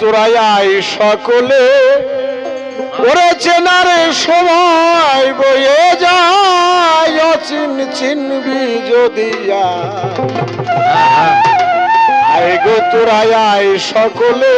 তোরাই সকলে। ওরে চেনারে সময় বয়ে যায়, অচিন চিনবি যদি আই গো তোরাই সকলে,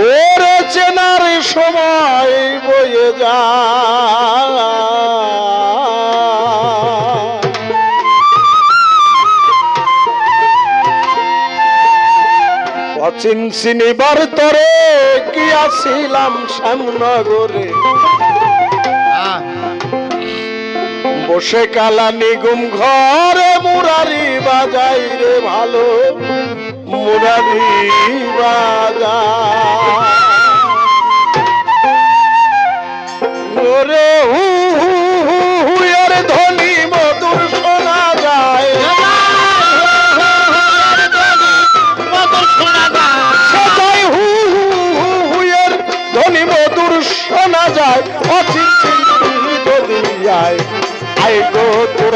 ওরে চেনার সময় বয়ে যায়। অচিন চিনিবার তরে, কি আসিলাম শ্যামনগরে? বসে কালা নিগুম ঘরে, মুরারি বাজাই রে ভালো, মুরারি বাজায় ওরে হু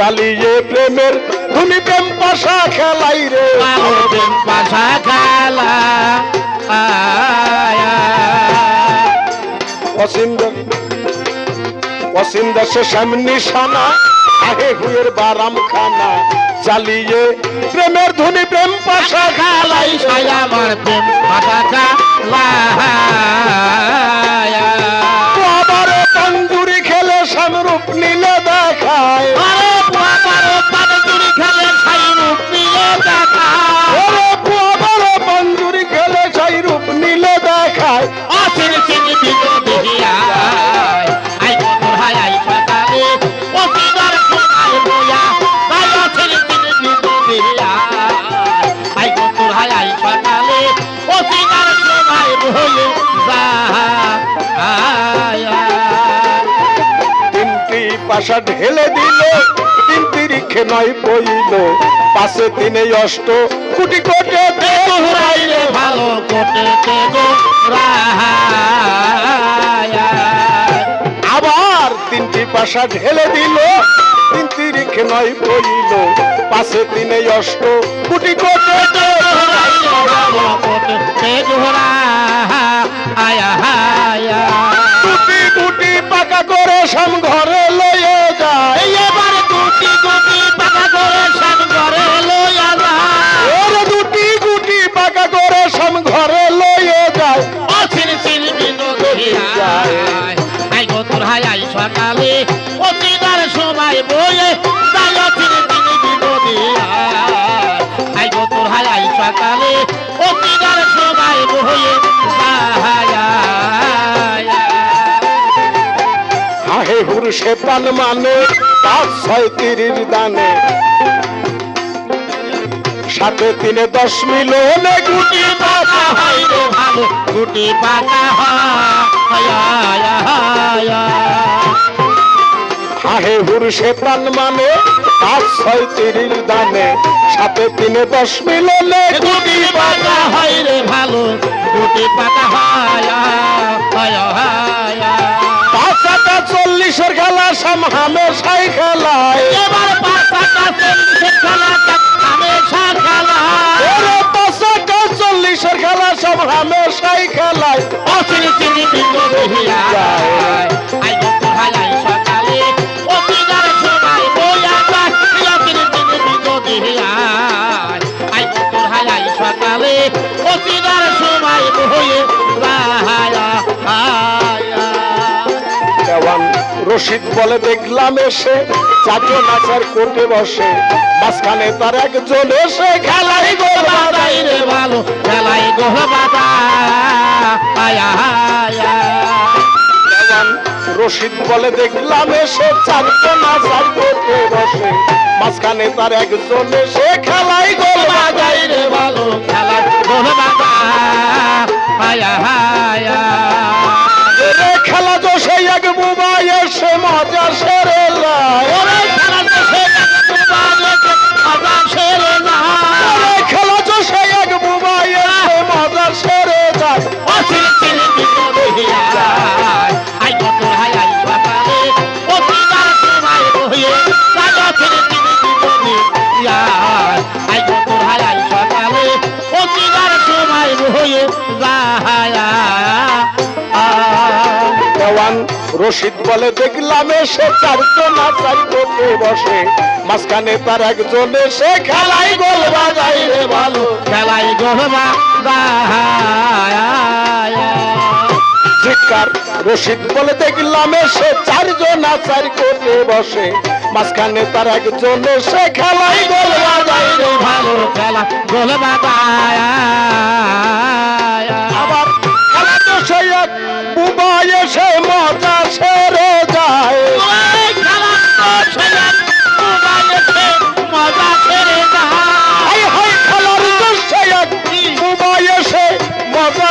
জ্বালিয়ে প্রেমের ধুনি প্রেম পাশা খেলাই রে। প্রেম পাশা খেলা অসীম অসীম দেশে সামনে সানা আগে হুয়ের বারাম খানা। জ্বালিয়ে প্রেমের ধুনি প্রেম পাশা খেলাই আমার প্রেম পাশা খেলা পাশা ঢেলে দিল। তিনটি রিখে নয় পইল। পাশে তিনে অষ্ট। কুটি কোটে ভালো কোটে আবার তিনটি পাশা ঢেলে দিল। তিনটি রিখে নয় পইল। পাশে তিনে অষ্ট। কুটি কোটে তোহরাইলে ভালো কোটে কুটি পাকা করে সাম হাহে হুর সে পান মানে পাঁচ ছয় তিরির দানে। সাথে তিনে দশ মিলনে গুটি পাকা হয় গুটি হয় হাহে হুর পান মানে পাঁচ ছয় তিরির দানে। সাথে তিনে দশ মিলনে গুটি পাকা হয় রে ভালো। গুটি হয় পাঁচটা চল্লিশের খেলা? সাম হামেশাই খেলায়। রশিদ বলে দেখলাম এসে চাটো নাচার করতে বসে। মাঝখানে তার একজন এসে, খেলাই গো বাদাই রে ভালো খেলাই গো বাদা রশিদ বলে দেখলাম এসে চাটো নাচার করতে বসে। মাঝখানে তার একজন এসে, খেলাই গো বাদাই রে ভালো খেলা গো বাদা হায়া খেলা তো সেই এক বুব সে মজা সে রশিদ বলে, দেখলাম এসে চারজন চার করতে বসে। মাঝখানে তার একজন এসে, খেলাই গোল বাজাই রে ভালো খেলাই চিৎকার, রশিদ বলে, দেখলাম এসে চারজন চার করতে বসে। মাঝখানে তার একজন এসে, খেলাই গোল বাজাই রে ভালো খেলা গহবা আবার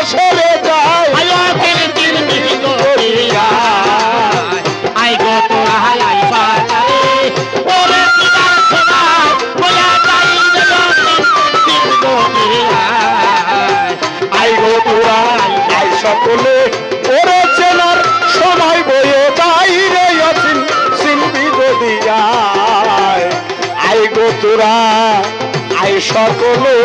সেরে যায়। আই গো। তোরা হাই বাজারে। ওরে পিতার সবাই বয়া যাই আই গো তোরা আই সকলে। ওরে চেনার সময় বয়ে যাই রে অচিন চিনবি যদি আয়। আই গো তোরা আই সকলে।